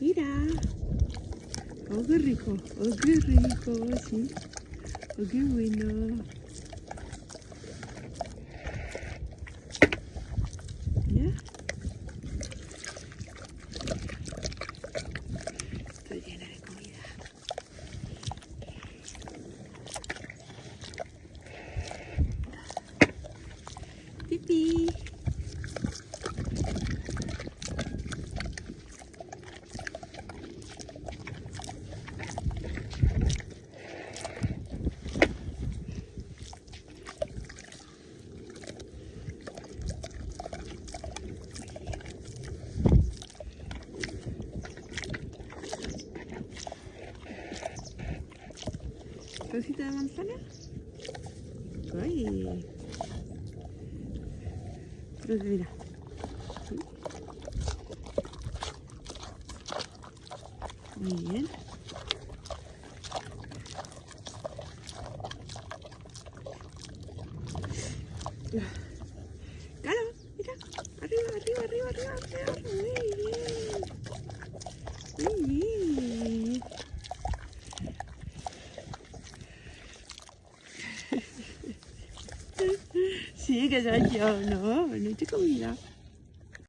Mira. Oh, qué rico. Oh, qué rico. Sí. Oh, qué bueno. ¿Rosita de manzana? ¡Ay! Pues mira. Muy bien. Claro, mira. Arriba, arriba, arriba, arriba, arriba. Muy bien. Muy bien. Sí, que soy yo, no, no te comida.